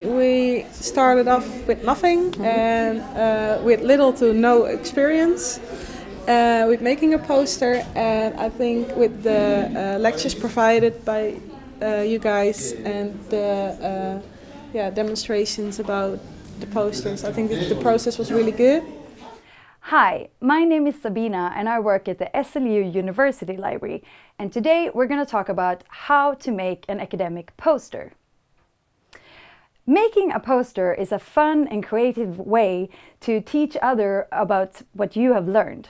We started off with nothing and uh, with little to no experience uh, with making a poster and I think with the uh, lectures provided by uh, you guys and the uh, yeah, demonstrations about the posters, I think the process was really good. Hi, my name is Sabina and I work at the SLU University Library and today we're going to talk about how to make an academic poster. Making a poster is a fun and creative way to teach others about what you have learned.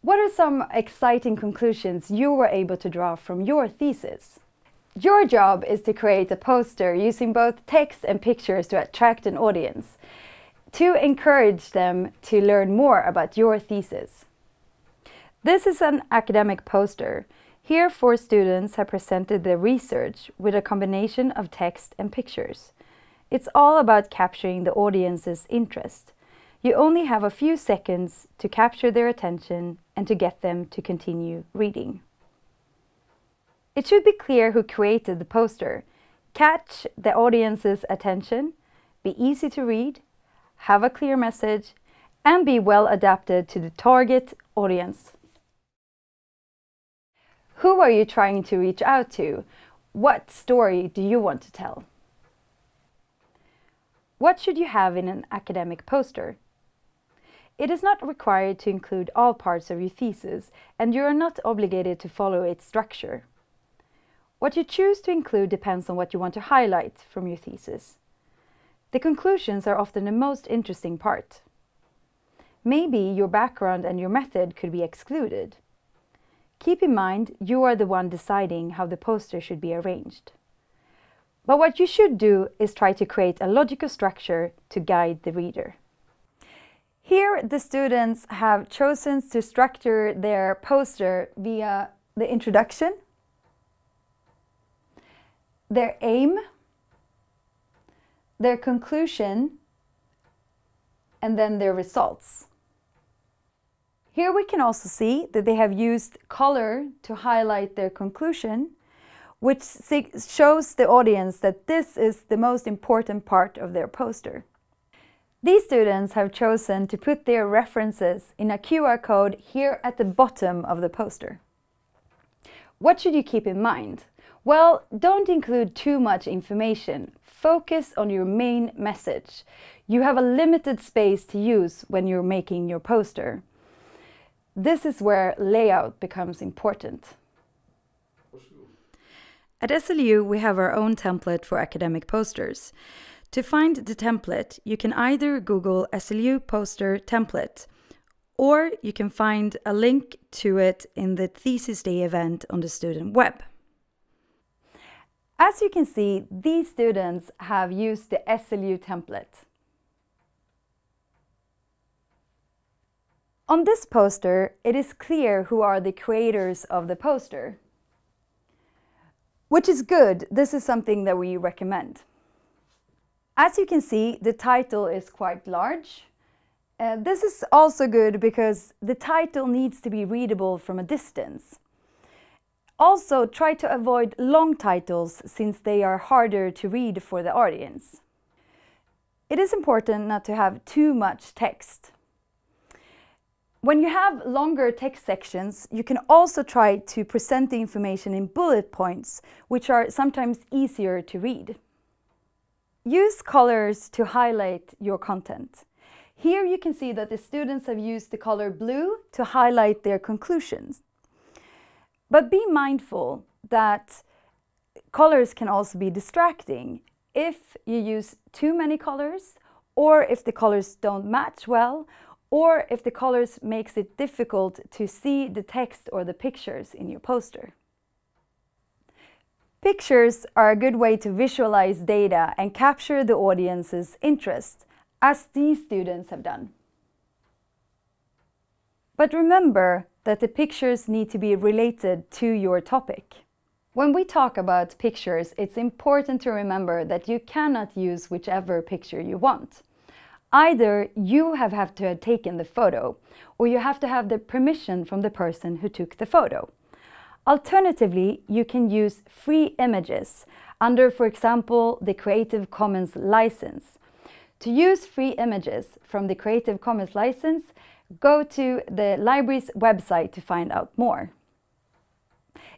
What are some exciting conclusions you were able to draw from your thesis? Your job is to create a poster using both text and pictures to attract an audience, to encourage them to learn more about your thesis. This is an academic poster. Here four students have presented their research with a combination of text and pictures. It's all about capturing the audience's interest. You only have a few seconds to capture their attention and to get them to continue reading. It should be clear who created the poster. Catch the audience's attention, be easy to read, have a clear message, and be well adapted to the target audience. Who are you trying to reach out to? What story do you want to tell? What should you have in an academic poster? It is not required to include all parts of your thesis, and you are not obligated to follow its structure. What you choose to include depends on what you want to highlight from your thesis. The conclusions are often the most interesting part. Maybe your background and your method could be excluded. Keep in mind you are the one deciding how the poster should be arranged. But what you should do is try to create a logical structure to guide the reader. Here the students have chosen to structure their poster via the introduction, their aim, their conclusion, and then their results. Here we can also see that they have used color to highlight their conclusion which shows the audience that this is the most important part of their poster. These students have chosen to put their references in a QR code here at the bottom of the poster. What should you keep in mind? Well, don't include too much information. Focus on your main message. You have a limited space to use when you're making your poster. This is where layout becomes important. At SLU, we have our own template for academic posters. To find the template, you can either Google SLU poster template, or you can find a link to it in the Thesis Day event on the student web. As you can see, these students have used the SLU template. On this poster, it is clear who are the creators of the poster which is good. This is something that we recommend. As you can see, the title is quite large. Uh, this is also good because the title needs to be readable from a distance. Also, try to avoid long titles since they are harder to read for the audience. It is important not to have too much text. When you have longer text sections, you can also try to present the information in bullet points, which are sometimes easier to read. Use colors to highlight your content. Here you can see that the students have used the color blue to highlight their conclusions. But be mindful that colors can also be distracting. If you use too many colors, or if the colors don't match well, or if the colors makes it difficult to see the text or the pictures in your poster. Pictures are a good way to visualize data and capture the audience's interest, as these students have done. But remember that the pictures need to be related to your topic. When we talk about pictures, it's important to remember that you cannot use whichever picture you want. Either you have, have to have taken the photo or you have to have the permission from the person who took the photo. Alternatively, you can use free images under, for example, the Creative Commons license. To use free images from the Creative Commons license, go to the library's website to find out more.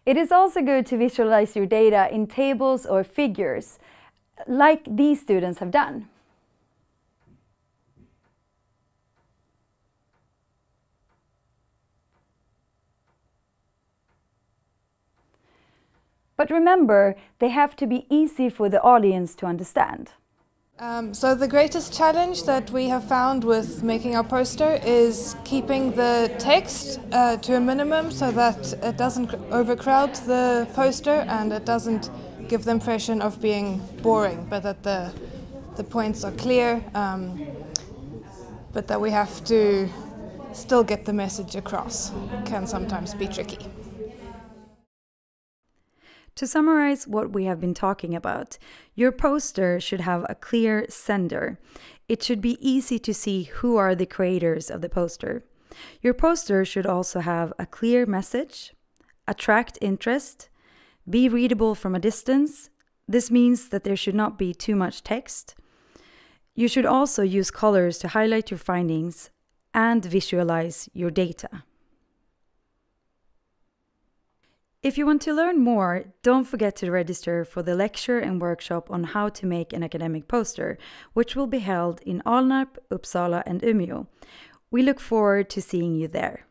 It is also good to visualize your data in tables or figures, like these students have done. But remember, they have to be easy for the audience to understand. Um, so the greatest challenge that we have found with making our poster is keeping the text uh, to a minimum so that it doesn't overcrowd the poster and it doesn't give the impression of being boring, but that the, the points are clear, um, but that we have to still get the message across. can sometimes be tricky. To summarize what we have been talking about, your poster should have a clear sender. It should be easy to see who are the creators of the poster. Your poster should also have a clear message, attract interest, be readable from a distance. This means that there should not be too much text. You should also use colors to highlight your findings and visualize your data. If you want to learn more, don't forget to register for the lecture and workshop on how to make an academic poster, which will be held in Alnarp, Uppsala and Umeå. We look forward to seeing you there.